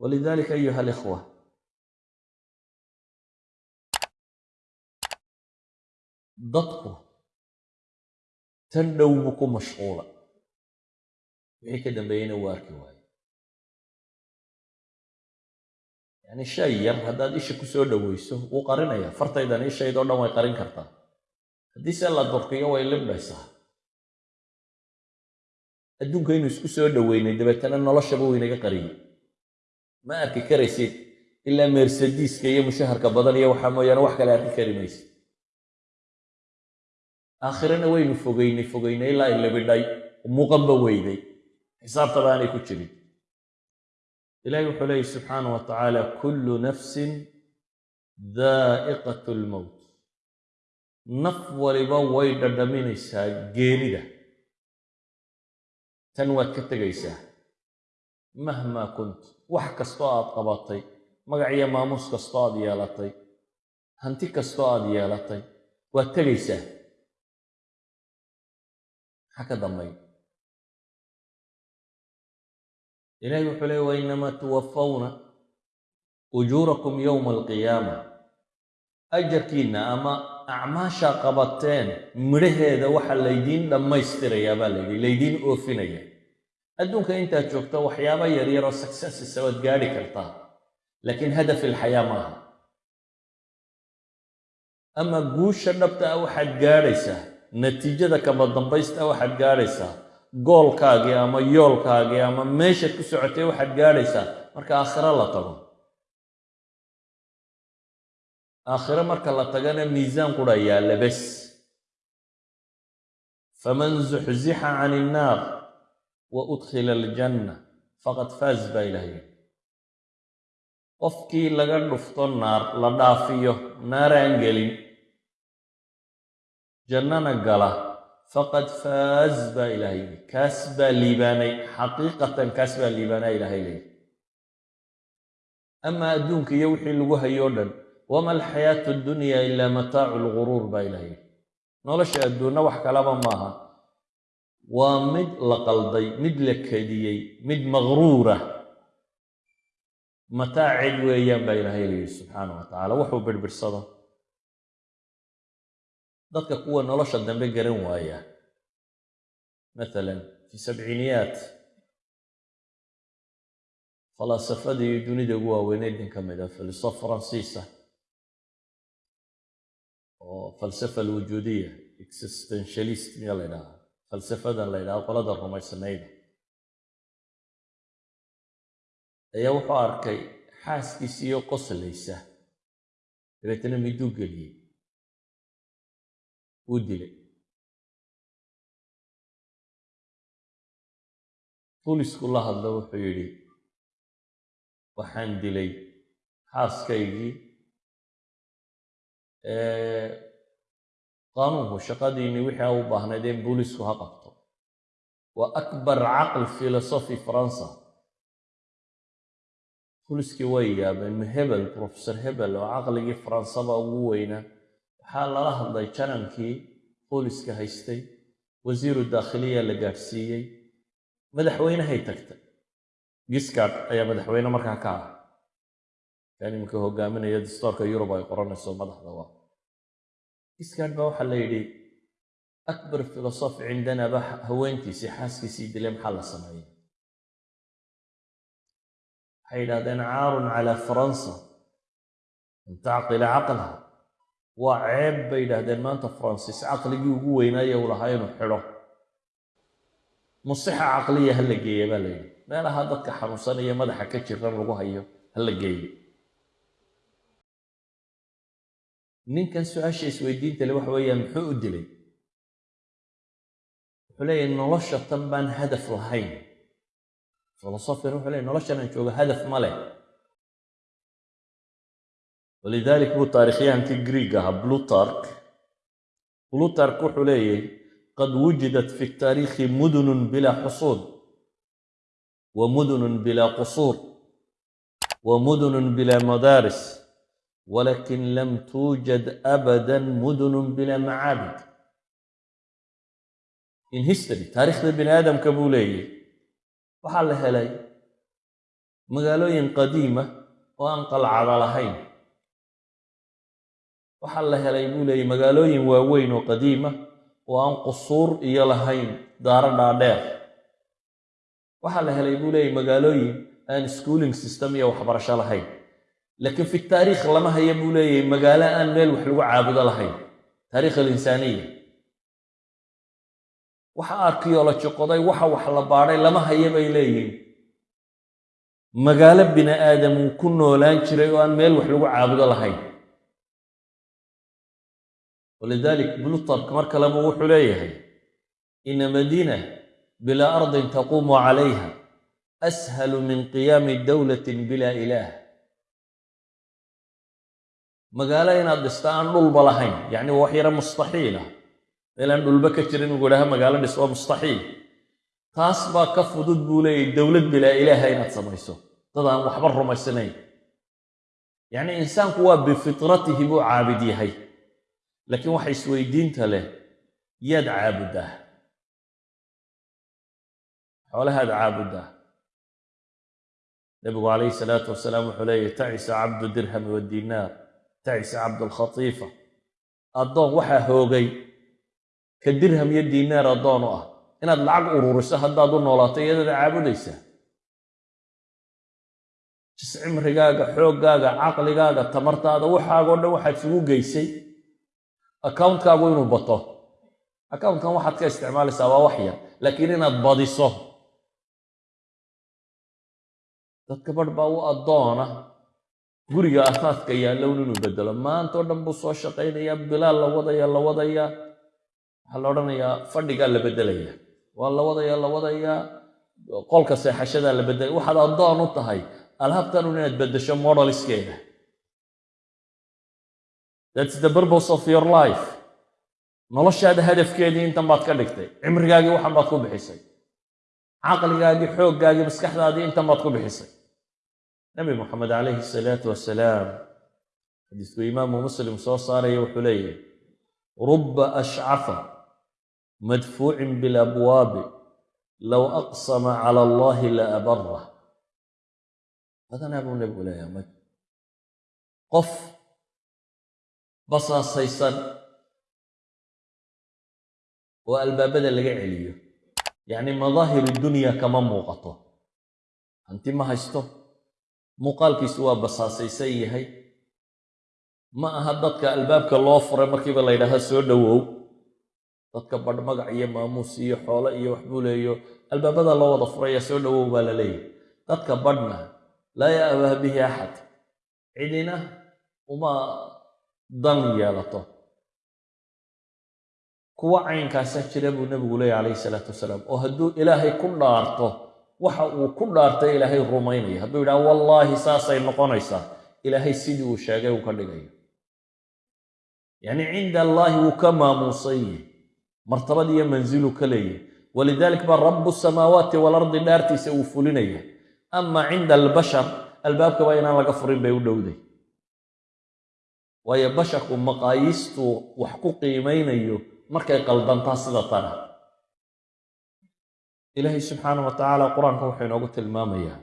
walidalika ayuha alikhwa dadku tan dhow buu ku mashquula wixii ka dambeeyeyna uu arki waayo yacni shay yar haddaad isha ku soo dhoweyso wuu qarinaya fartaydan ishaydoo dhan way qarin kartaa haddii se la durkiyo way libdhaysaa adduunka inuu isku soo dhoweynay dabeetana noloshaba wuu inaga qariyey ma arki karaysid ilaa mersadiiska iyo mushaharka badan iyo waxaa mooyaane wax kale arki kari maysid? Aakhirana waynu fogeynay fogeynay ilaa ilabidhay muuqanba weyday. Xisaabtaba aanay ku jirin. Ilahi wuxuu leeyahy subxaana wa tacaala kullu nafsin daa'iqat lmowt naf waliba way dhadhaminaysaa geerida tan waad ka tegaysaa mahmaa kunt wax kastoo aad qabatay magac iyo maamuus kastoo aad yeelatay hanti kastoo aad yeelatay waad tegaysaa maxaa ka dambay ilahi wuxuu leey wainamaa tuwafawna ujuurakum yowma alqiyaama. Ajarkiinna ama acmaashaa qabateen midhaheeda waxa laydiin dhammaystirayaa baa layidhi laydiin oofinaya adduunka intaad joogto waxyaaba yaryaroo successisa waad gaadhi kartaa laakiin hadaf ilxayaa maaha ama guusha dhabta ah waxaad gaadhaysaa natiijada kama dambaysta waxaad gaadhaysaa goolkaagii ama yoolkaagii ama meeshaad ku socotay waxaad gaadhaysaa marka aakhiro la tago. Aakhiro marka la tagana miisaan qura yaalla bes faman zuxzixa can innaar wa udkhila aljanna faqad faaz baa ilahay qofkii laga dhufto naar la dhaafiyo naaraan gelin jannana gala faqad faaz baa yidhi kaas baa liibaanay xaqiiqatan kaas baa liibaanaa ilahay leeyi ama adduunka iyo wixii lagu hayo o dhan wama alxayaatu addunya ilaa mataacu lguruur baa yidhi nolosha adduunna wax kalaba maaha waa mid la qalday mid la kediyey mid maqruura. Mataacid weeyaan baa ilahay leeyihi subxaana wa tacala wuxuu birbidhsado dadka kuwa nolosha dambe garan waaya. Maalan fi sabciiniyaat falaasafadii dunida ugu waaweyneyd nin ka mid a filosof faransiisa oo falsafa alwujuudiya existentialist miya la ydhaha falsafadan la ydhaha qolada rumaysanayda ayaa wuxuu arkay xaaskiisiiyo qoslaysa dabeetana miduu geliyey? Wuu dilay. Bulisku la hadlo wuxuu yidhi waxaan dilay xaaskaygii qaanuunku shaqadiinii wixii u baahnayd in buulisku ha qabto. Waa akbar caql filosofi faransa. Buliskii way yaabeen hebel professor hebel oo caqligii faransaba ugu weynaa waxaa lala hadlay janankii booliska haystay. Wasiiru daakhiliya la gaadhsiiyey. Madaxweynehay tagtay. Giskard ayaa madaxweyne markaa ka ah kan iminka hogaaminaya dastoorka yurub ay qoranayso madaxda waa giskard baa waxaa la yidhi akbar filosof cindana ba haweentiisii xaaskiisii dilay maxaa la sameeyey waxay yidhahdeen caarun calaa faransa an tacqila caqlaha waa ceeb bay yidhaahdeen maanta faransiis caqligii ugu weynaaye uu lahaa inuu xidho. Musixa caqliya ha la geeya baa la yidhi. Meelaha dadka xanuunsanaya madaxa ka jiran lagu hayo ha la geeyo ninkan su'aasha isweydiinta le waxa weeyaan muxuu u dilay? Wuxuu leeyahay nolosha tan baan hadaf lahayn. Filosofkan wuxuu leeyahy noloshan aan joogo hadaf ma leh. Walidalik buu taarikhyahankii greeg ahaa blutark blutark wuxuu leeyahy qad wujidat fi taariikhi mudunun bilaa xusuud wa mudunun bilaa qusuur wa mudunun bilaa madaaris walakin lam tuujad abadan mudunun bilaa macaabid in history taarikhda bini aadamka buu leeyahy waxaa la helay magaalooyin qadiima oo aan qalcada lahayn waxaa la helay buu leeyay magaalooyin waaweyn oo qadiima oo aan qusuur iyo lahayn daaro dhaadheer waxaa la helay buu leeyay magaalooyin aan schooling system iyo waxbarasho lahayn laakiin fi taariikh lama haya buu leeyahay magaalo aan meel wax lagu caabudo lahayn. Taariikh alinsaaniya waxa arkeoloji qoday waxa wax la baadhay lama haya bay leeyihiin magaalo bini aadam uu ku noolaan jiray oo aan meel wax lagu caabudo lahayn. Walidalik blutark mar kaleba wuxuu leeyahay ina madiina bilaa ardin taquumu calayha ashalu min qiyaami dowlatin bila ilaah magaalo inaad dhista aan dhulba lahayn yacni waa wax yaro mustaxiila meel aan dhulba ka jirin ugu idhaha magaalo dhis waa mustaxiil. Taas baa ka fudud buu leeyahy dowlad bilaa ilaaha inaad samayso. Dad aan waxba rumaysanayn. Yacni insaanku waa bifitratihi buu caabid yahay. Laakiin waxa isweydiinta leh yaad caabuddaa xoolahaad caabuddaa nebigu calayhi salaatu wasalaam wuxuu leeyahy tacisa cabdu dirhami wadinaar tacisa cabdulkhatiifa. Addoon waxaa hoogay ka dirham iyo diinaar addoon u ah. Inaad lacag ururiso haddaad u noolaato iyadaad caabudaysaa jis cimrigaaga xooggaaga caqligaaga tamartaada waxaagoo dhan waxaad isugu geysay. Akawuntkaagu inuu bato. Akawuntkan waxaad ka isticmaalaysaa waa wax yar laakiin inaad badiso. Dadka barh baa u addoona guriga afaadka yaallown inuu bedelo maantao dhan buu soo shaqaynayaa bilaal la wadaya la wadayaa waxaa la odhanayaa fadhigaa la beddelaya waa la wadaya la wadayaa qolka seexashadaa la beddelaya waxaad addoon u tahay alhabtanun inaad beddesho modaliskeeda thats the purpose of your life. Noloshaada hadafkeedii intan baad ka dhigtay. Cimrigaagii waxan baad ku bixisay. Caqligaagii xooggaagii maskaxdaadii intan baad ku bixisay nabi moxamed calayhi salaatu wasalaam xadiisku imaamu muslim soo saaraya wuxuu leeyahy ruba ashcafa madfuucin bilabwaabi low aqsama cala allahi la abarah badanaa buu nebigu leeyahay qof basaasaysan oo albaabada laga celiyo. Yacni madaahiru dunya kama muuqato. Hanti ma haysto muuqaalkiisu waa basaasaysan yahay. Ma aha dadka albaabka loo furay markiiba la ydhaaha soo dhowow dadka badh magac iyo maamuus iyo xoolo iyo waxbuu leeyo. Albaabada loo wada furaya soo dhowow baa la leeyahy dadka badhna laa ya'bah bihi axad cidina uma dan yeelato. Kuwa caynkaasaa jira buu nebigu leeyahy calayhi salaatu wasalaam. Oo hadduu ilaahay ku dhaarto waxa uu ku dhaartay ilaahay rumaynaya. Hadduu yidhaha wallaahi saasay noqonaysaa. Ilaahay sidii uu sheegay uu ka dhigayo yacni cinda allaahi wuu ka maamuusan yahy martabad iyo manziluu ka leeyahy walidalik baa rabu samaawaati waalardi dhaartiisa uu fulinaya. Ama cinda albashar albaabkaba inaan laga furin bay u dhowday. Waayo basharku maqaayiistuu wax ku qiimaynayo markay qaldantaa sida tana ilaahay subxaana wa tacaala qur'aanka wuxuu inoogu tilmaamayaa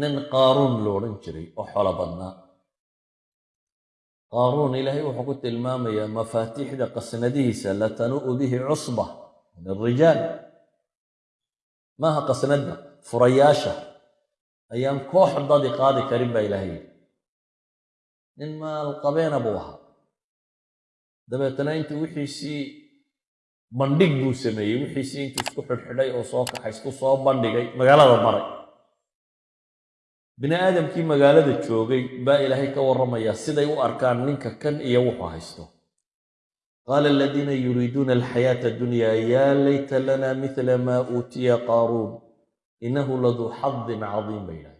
nin qaaruun lo odhan jiray oo xolo badnaa. Qaaruun ilaahay wuxuu ku tilmaamayaa mafaatiixda qasnadihiisa latanu'u bihi cusba min alrijaal maaha qasnadda furayaasha ayaan koox dadi qaadi karin baa ilaahay yidhi. Nin maalqabeena buu ahaa. Dabeetana intuu wixiisii bandhig buu sameeyey. Wixiisii intuu isku xidhxidhay oo soo kaxay isku soo bandhigay magaalada maray. Bini aadamkii magaalada joogay baa ilaahay ka warramayaa siday u arkaan ninka kan iyo wuxuu haysto. Qaala aladiina yuriiduuna alxayaata addunya yaa layta lana mila maa uutiya qaaruun innahu laduu xadin cadiim yidhahay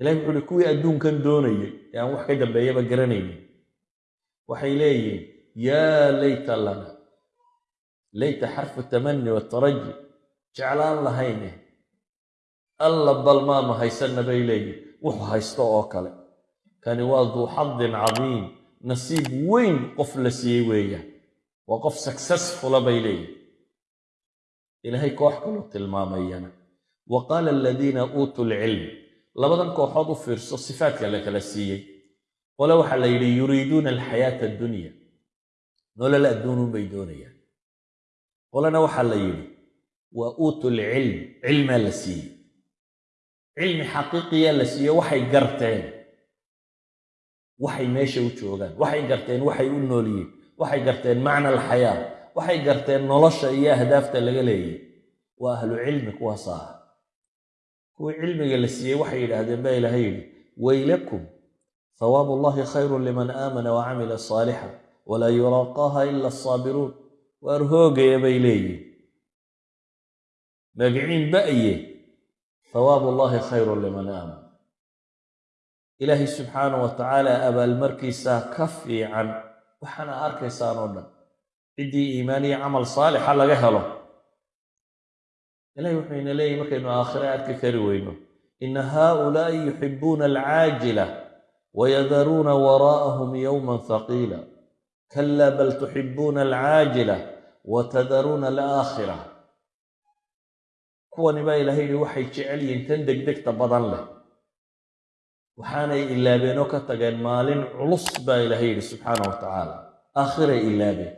ilahay wuxu uhi kuwii adduunkan doonayay ee aan wax ka dambeeyaba garanaynin waxay leeyihiin yaa layta lana layta xarfu tamani wataraji jeclaan lahayne alla bal maanu haysanna bay leeyihiin wuxuu haysto oo kale kani waa duu xadin cadiim nasiib weyn qof la siiyey weeyaan waa qof successfula bay leeyihiin ilaahay koox kaluu tilmaamayana wa qaala aladiina uutuu lcilm labadan kooxood u fiirso sifaadka la kala siiyey qole waxaa la yidhi yuriiduuna alxayaata addunya nolol adduunun bay doonayaan qolena waxaa la yidhi waa uutu lcilm cilmaa la siiyey. Cilmi xaqiiqiyaa la siiye waxay garteen. Waxay meesha u joogaan waxay garteen waxay u noolyihiin waxay garteen macna alxayaa waxay garteen nolosha iyo ahdaafta laga leeyay. Waa ahlu cilmi kuwaas ah kuwii cilmiga la siiyey waxay yidhaahdeen baa ilaahay yidhi waylakum hawaabu allahi khayrun liman aamana wa camila saalixa walaa yulaaqaaha ila asaabiruun waar hoogaya bay leeyihiin magiciin ba'ye. Hawaabu allahi khayrun liman aaman ilaahay subxaanah wa tacaala abaalmarkiisaa ka fiican waxaana arkaysaan oo dhan ciddii iimaan iyo camal saalixa laga helo. Ilahay wuxuu ina leeyahy markaynu aakhire arki kari weyno ina haaulaa'i yuxibuuna alcaajila wayadaruuna waraa'ahum yowman haqiila kalaa bal tuxibuuna alcaajila watadaruuna alaakhira kuwani baa ilahay yihi waxay jecel yihiin tan degdegta badan leh waxaanay ilaabeen oo ka tageen maalin culus baa ilaahay yidhi subxaana wa tacaala aakhiray ilaabeen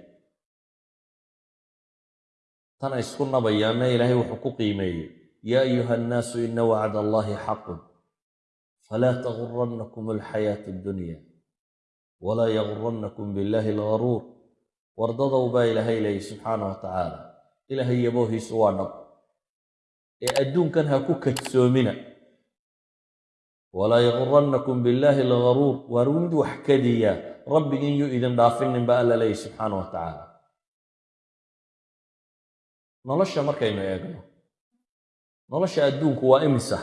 tan ay isku nabayaanna ilaahay wuxuu ku qiimeeyey yaa ayuha annaasu ina wacda allahi xaqun falaa tagurannakum alxayaatu addunya walaa yagurannakum billahi algaruur wardadow baa ilaahay leeyay subxaana wa tacaala ilaahay yaboohiisu waa dhab ee adduunkan ha ku kadsoomina. Walaa yagurannakum billaahi algaruur waar mid wax kadiya rabbigin yuu idin dhaafinin ba alla leeyay subxaana wa tacaala nolosha markaynu eegno nolosha adduunku waa imisa?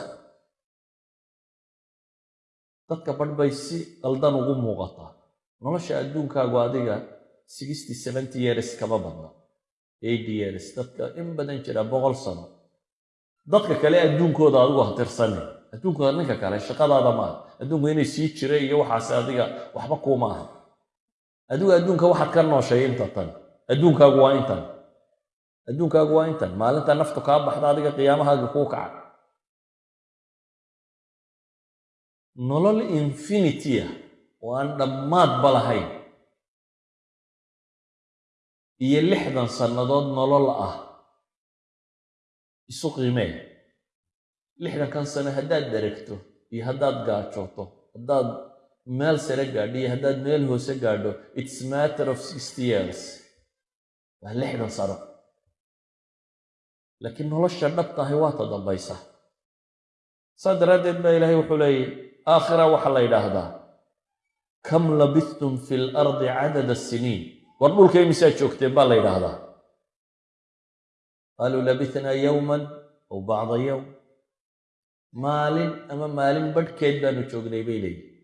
Dadka badh bay si qaldan ugu muuqataa nolosha adduunkaagu adiga sixty seventy years kama badna. Eighty years dadka in badan jira boqol sano. Dadka kale adduunkooda adigu ha tirsane adduunkooda ninka kale shaqadaada maaha adduunku inay sii jira iyo waxaase adiga waxba kuuma aha. Adigu adduunka waxaad ka nooshay inta tan. Adduunkaagu waa intan. Adduunkaagu waa intan. Maalinta naftu kaa baxda adiga qiyaamahaaga kuu kaca nolol infinity ah oo aan dhammaadba lahayn iyo lixdan sannadood nolol ah. Isu qiimee lixdankan sano haddaad daregto iyo haddaad gaajooto haddaad meel sare gaadho iyo haddaad meel hoose gaadho its matter of sixty years. Waa lixdan sano. Laakiin nolosha dhab tahay waa ta dambaysa saa daraaddeed baa ilaahay wuxuu leeyay aakhira waxaa la yidhaahdaa kam labistum fi lardi cadada siniin war dhulka imisaa joogteen baa la yidhaahdaa? Qaaluu labitnaa yowman aw bacda yowm maalin ama maalin badhkeed baanu joognay bay leeyihiin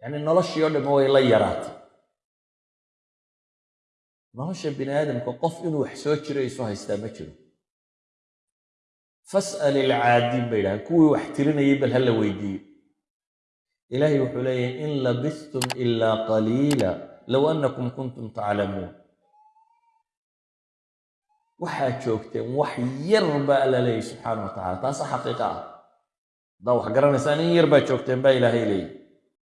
yacni noloshii oo dhamme way la yaraatay. Nolosha bini aadamka qof inuu wax soo jiro isu haystaa ma jiro. Fas'al ilcaadiin bay yidhahaan kuwii wax tirinayay bal ha la weydiiyo ilaahay wuxuu leeyahay in labistum ilaa qaliila low annakum kuntum taclamuun waxaad joogteen wax yar baa alla leeyahy subxaana wa tacala taasa xaqiiqa ah. Haddaa wax garanaysaan in yar baa joogteen baa ilaahay leeyahy